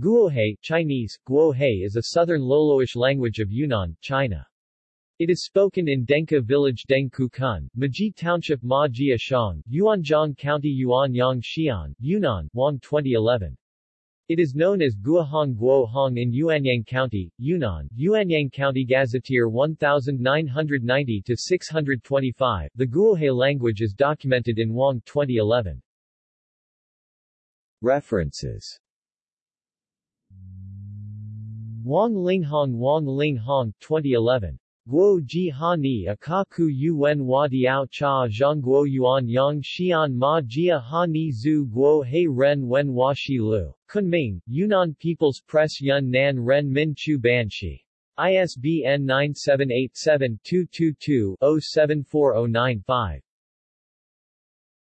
Guohe Chinese, Guohe is a southern Loloish language of Yunnan, China. It is spoken in Denka Village Dengkukan, Maji Township Ma Jia Shang, Yuanyang County Yuanyang Xi'an, Yunnan, Wang 2011. It is known as Guohong Guohong in Yuanyang County, Yunnan, Yuanyang County Gazetteer 1990-625. The Guohe language is documented in Wang 2011. References Wang Linghong Wang Linghong 2011. Guo Ji Ha Ni Akaku Yuen Hua Diao Cha Zhang Guo Yuan Yang Xian Ma Jia Ha Ni Zhu Guo Hei Ren Wen Hua Shi Lu. Kunming, Yunnan People's Press Yun Nan Ren Min Chu Banshi. ISBN 9787-222-07409-5.